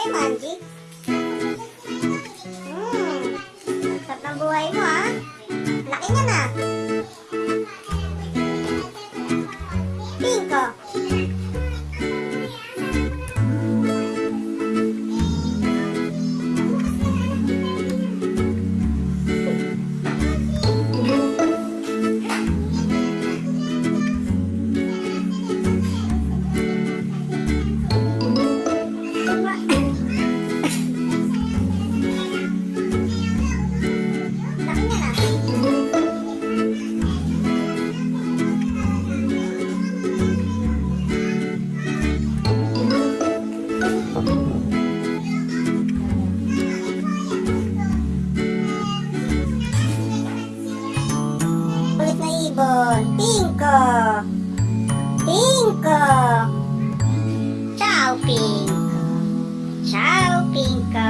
अरे मान जी Pinball, Pinco, Pinco. Ciao Pinco, ciao Pinco.